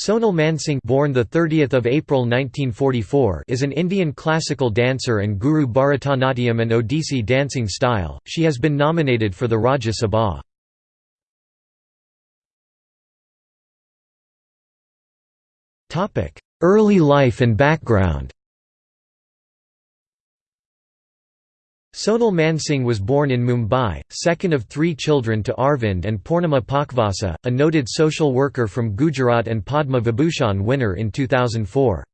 Sonal Mansingh born the 30th of April 1944 is an Indian classical dancer and guru Bharatanatyam and Odissi dancing style. She has been nominated for the Rajya Sabha. Topic: Early life and background. Sonal Mansingh was born in Mumbai, second of three children to Arvind and Purnima Pakvasa, a noted social worker from Gujarat and Padma Vibhushan winner in 2004.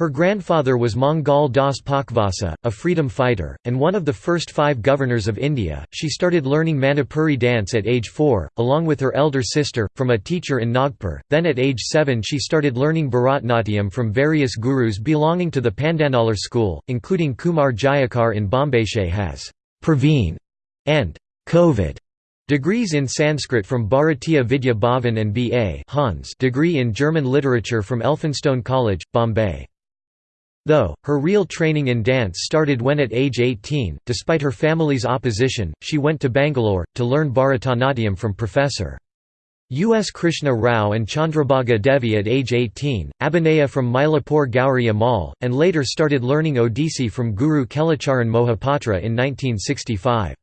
Her grandfather was Mangal Das Pakvasa, a freedom fighter, and one of the first five governors of India. She started learning Manipuri dance at age 4, along with her elder sister, from a teacher in Nagpur. Then at age 7 she started learning Bharatnatyam from various gurus belonging to the Pandanallur school, including Kumar Jayakar in Bombay. She has Praveen and Kovid Degrees in Sanskrit from Bharatiya Vidya Bhavan and B.A. Hans degree in German literature from Elphinstone College, Bombay. Though, her real training in dance started when at age 18, despite her family's opposition, she went to Bangalore, to learn Bharatanatyam from Professor. U. S. Krishna Rao and Chandrabhaga Devi at age 18, Abhinaya from Mylapore Gauri Ammal, and later started learning Odissi from Guru Kelacharan Mohapatra in 1965.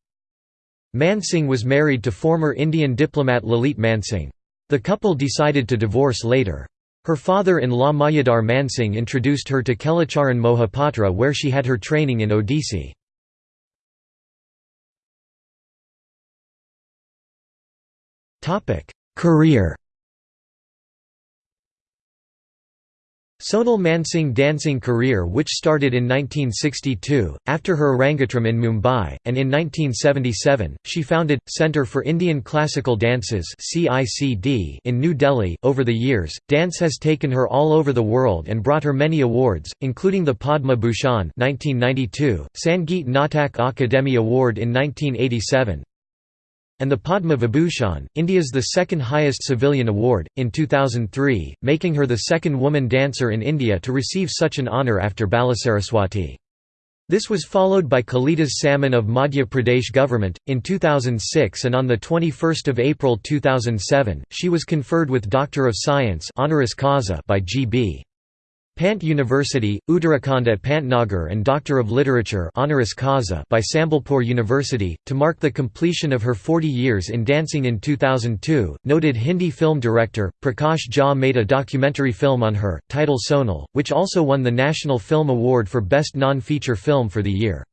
Mansingh was married to former Indian diplomat Lalit Mansingh. The couple decided to divorce later. Her father-in-law Mayadhar Mansingh introduced her to Kelacharan Mohapatra where she had her training in Odissi. Career Sonal Mansingh dancing career which started in 1962, after her Arangethram in Mumbai, and in 1977, she founded, Centre for Indian Classical Dances in New Delhi. Over the years, dance has taken her all over the world and brought her many awards, including the Padma Bhushan 1992, Sangeet Natak Akademi Award in 1987, and the Padma Vibhushan, India's the second highest civilian award, in 2003, making her the second woman dancer in India to receive such an honour after Balasaraswati. This was followed by Kalidas Samman of Madhya Pradesh government, in 2006 and on 21 April 2007, she was conferred with Doctor of Science honoris causa by G.B. Pant University, Uttarakhand at Pantnagar and Doctor of Literature honoris causa by Sambalpur University, to mark the completion of her 40 years in dancing in 2002. Noted Hindi film director, Prakash Jha made a documentary film on her, titled Sonal, which also won the National Film Award for Best Non-Feature Film for the year.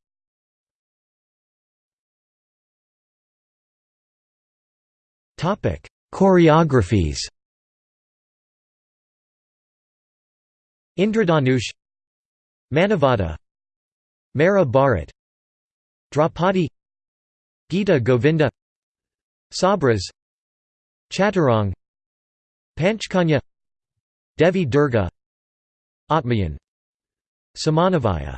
Choreographies Indradhanush Manavada Mera Bharat Draupadi Gita Govinda Sabras Chaturang Panchkanya Devi Durga Atmayan Samanavaya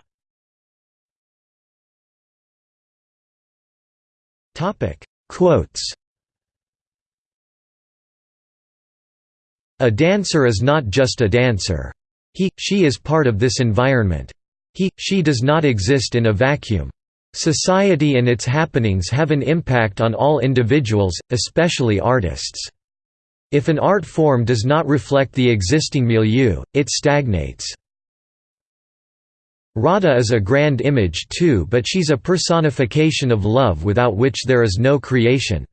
Quotes A dancer is not just a dancer. He, she is part of this environment. He, she does not exist in a vacuum. Society and its happenings have an impact on all individuals, especially artists. If an art form does not reflect the existing milieu, it stagnates. Radha is a grand image too but she's a personification of love without which there is no creation.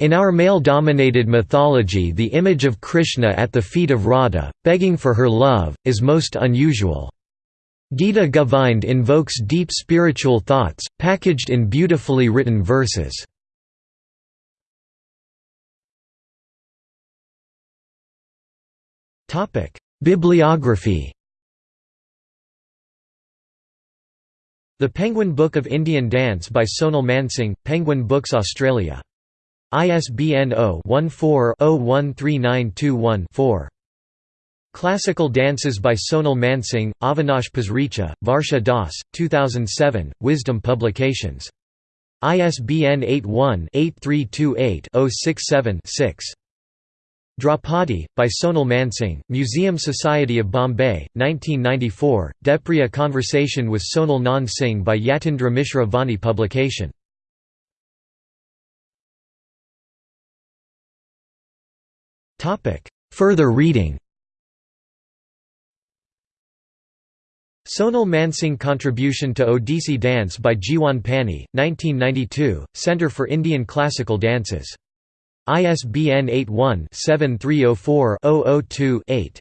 In our male-dominated mythology the image of Krishna at the feet of Radha, begging for her love, is most unusual. Gita Govind invokes deep spiritual thoughts, packaged in beautifully written verses. Bibliography The Penguin Book of Indian Dance by Sonal Mansingh, Penguin Books Australia ISBN 0-14-013921-4. Classical Dances by Sonal Mansingh, Avinash Pasricha, Varsha Das, 2007, Wisdom Publications. ISBN 81-8328-067-6. Draupadi, by Sonal Mansingh, Museum Society of Bombay, 1994, Devpriya Conversation with Sonal Mansingh by Yatindra Mishra Vani publication. Topic: Further reading. Sonal Mansingh Contribution to Odissi Dance by Jiwan Pani, 1992, Centre for Indian Classical Dances. ISBN 81-7304-002-8.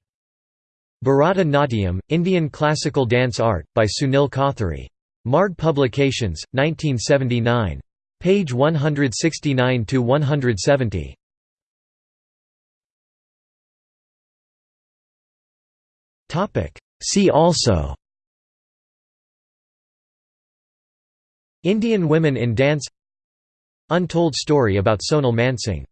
Bharata Natyam, Indian Classical Dance Art, by Sunil Kothari. Marg Publications, 1979. Page 169–170. See also. Indian women in dance. Untold story about Sonal Mansingh